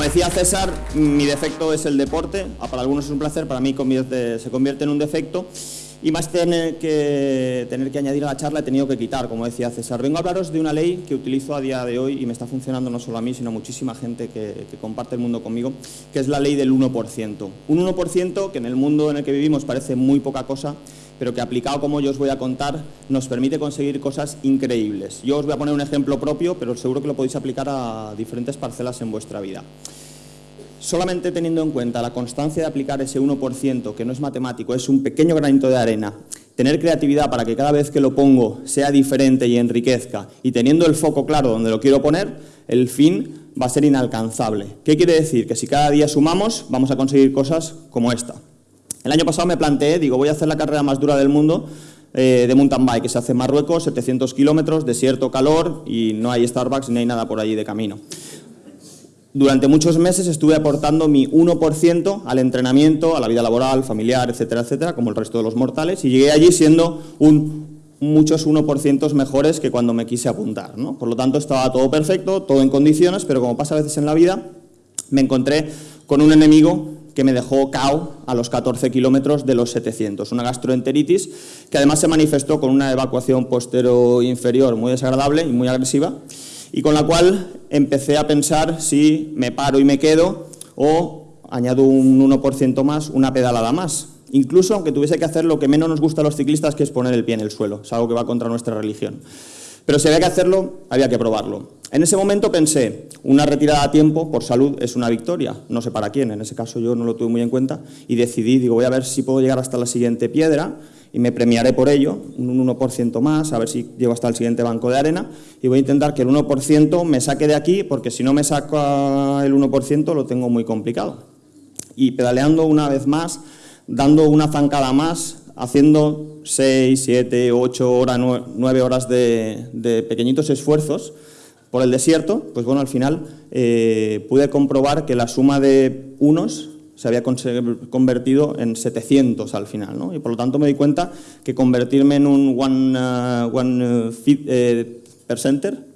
Como decía César, mi defecto es el deporte. Para algunos es un placer, para mí se convierte en un defecto. Y más tener que, tener que añadir a la charla he tenido que quitar, como decía César. Vengo a hablaros de una ley que utilizo a día de hoy y me está funcionando no solo a mí, sino a muchísima gente que, que comparte el mundo conmigo, que es la ley del 1%. Un 1% que en el mundo en el que vivimos parece muy poca cosa, pero que aplicado como yo os voy a contar, nos permite conseguir cosas increíbles. Yo os voy a poner un ejemplo propio, pero seguro que lo podéis aplicar a diferentes parcelas en vuestra vida. Solamente teniendo en cuenta la constancia de aplicar ese 1%, que no es matemático, es un pequeño granito de arena, tener creatividad para que cada vez que lo pongo sea diferente y enriquezca, y teniendo el foco claro donde lo quiero poner, el fin va a ser inalcanzable. ¿Qué quiere decir? Que si cada día sumamos, vamos a conseguir cosas como esta. El año pasado me planteé, digo, voy a hacer la carrera más dura del mundo eh, de mountain bike, que se hace en Marruecos, 700 kilómetros, desierto, calor, y no hay Starbucks ni hay nada por allí de camino. Durante muchos meses estuve aportando mi 1% al entrenamiento, a la vida laboral, familiar, etcétera, etcétera, como el resto de los mortales, y llegué allí siendo un, muchos 1% mejores que cuando me quise apuntar. ¿no? Por lo tanto, estaba todo perfecto, todo en condiciones, pero como pasa a veces en la vida, me encontré con un enemigo que me dejó cao a los 14 kilómetros de los 700, una gastroenteritis que además se manifestó con una evacuación postero inferior muy desagradable y muy agresiva, y con la cual empecé a pensar si me paro y me quedo o añado un 1% más, una pedalada más. Incluso aunque tuviese que hacer lo que menos nos gusta a los ciclistas, que es poner el pie en el suelo. Es algo que va contra nuestra religión. Pero si había que hacerlo, había que probarlo. En ese momento pensé, una retirada a tiempo por salud es una victoria, no sé para quién, en ese caso yo no lo tuve muy en cuenta, y decidí, digo, voy a ver si puedo llegar hasta la siguiente piedra, y me premiaré por ello, un 1% más, a ver si llego hasta el siguiente banco de arena, y voy a intentar que el 1% me saque de aquí, porque si no me saca el 1% lo tengo muy complicado. Y pedaleando una vez más, dando una zancada más, haciendo 6, 7, 8 horas, 9 horas de, pequeñitos esfuerzos por el desierto, pues bueno, al final eh, pude comprobar que la suma de unos se había convertido en 700 al final, ¿no? Y por lo tanto me di cuenta que convertirme en un one, uh, one uh, fit, eh, percenter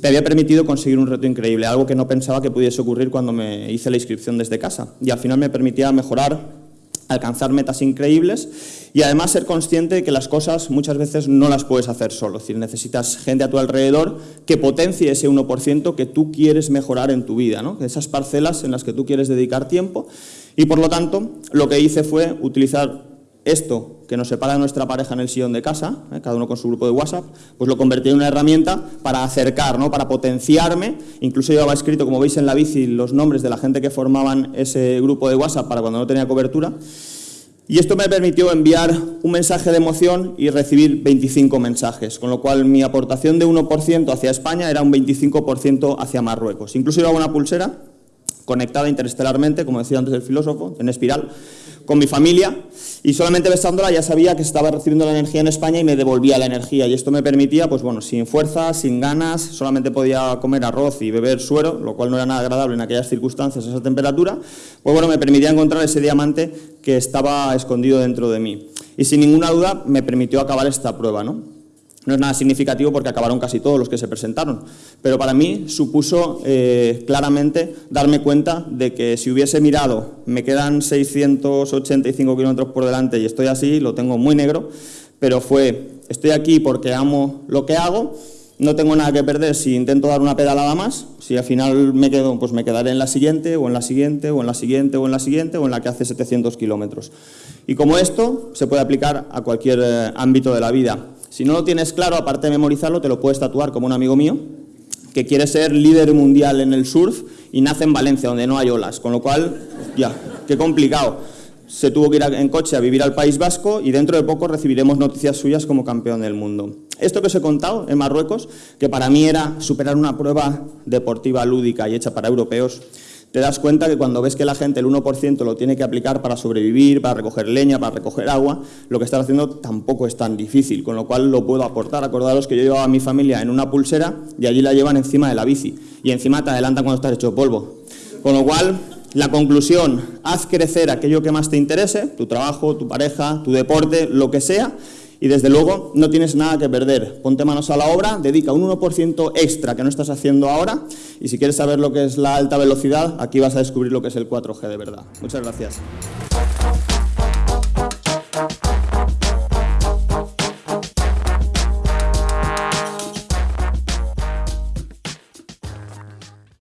me había permitido conseguir un reto increíble, algo que no pensaba que pudiese ocurrir cuando me hice la inscripción desde casa. Y al final me permitía mejorar, alcanzar metas increíbles y además ser consciente de que las cosas muchas veces no las puedes hacer solo, es decir, necesitas gente a tu alrededor que potencie ese 1% que tú quieres mejorar en tu vida, ¿no? esas parcelas en las que tú quieres dedicar tiempo y por lo tanto lo que hice fue utilizar esto que nos separa de nuestra pareja en el sillón de casa, ¿eh? cada uno con su grupo de WhatsApp, pues lo convertí en una herramienta para acercar, ¿no? para potenciarme. Incluso llevaba escrito, como veis en la bici, los nombres de la gente que formaban ese grupo de WhatsApp para cuando no tenía cobertura. Y esto me permitió enviar un mensaje de emoción y recibir 25 mensajes, con lo cual mi aportación de 1% hacia España era un 25% hacia Marruecos. Incluso llevaba una pulsera conectada interestelarmente, como decía antes el filósofo, en espiral, con mi familia y solamente besándola ya sabía que estaba recibiendo la energía en España y me devolvía la energía y esto me permitía, pues bueno, sin fuerza, sin ganas, solamente podía comer arroz y beber suero, lo cual no era nada agradable en aquellas circunstancias, esa temperatura, pues bueno, me permitía encontrar ese diamante que estaba escondido dentro de mí. Y sin ninguna duda me permitió acabar esta prueba, ¿no? No es nada significativo porque acabaron casi todos los que se presentaron, pero para mí supuso eh, claramente darme cuenta de que si hubiese mirado, me quedan 685 kilómetros por delante y estoy así, lo tengo muy negro, pero fue, estoy aquí porque amo lo que hago, no tengo nada que perder si intento dar una pedalada más, si al final me quedo, pues me quedaré en la siguiente, o en la siguiente, o en la siguiente, o en la siguiente, o en la que hace 700 kilómetros. Y como esto, se puede aplicar a cualquier eh, ámbito de la vida. Si no lo tienes claro, aparte de memorizarlo, te lo puedes tatuar como un amigo mío, que quiere ser líder mundial en el surf y nace en Valencia, donde no hay olas, con lo cual, ya, qué complicado. Se tuvo que ir en coche a vivir al País Vasco y dentro de poco recibiremos noticias suyas como campeón del mundo. Esto que os he contado en Marruecos, que para mí era superar una prueba deportiva lúdica y hecha para europeos, te das cuenta que cuando ves que la gente el 1% lo tiene que aplicar para sobrevivir, para recoger leña, para recoger agua, lo que estás haciendo tampoco es tan difícil, con lo cual lo puedo aportar. Acordaros que yo llevaba a mi familia en una pulsera y allí la llevan encima de la bici y encima te adelantan cuando estás hecho polvo. Con lo cual, la conclusión, haz crecer aquello que más te interese, tu trabajo, tu pareja, tu deporte, lo que sea, y desde luego no tienes nada que perder. Ponte manos a la obra, dedica un 1% extra que no estás haciendo ahora y si quieres saber lo que es la alta velocidad, aquí vas a descubrir lo que es el 4G de verdad. Muchas gracias.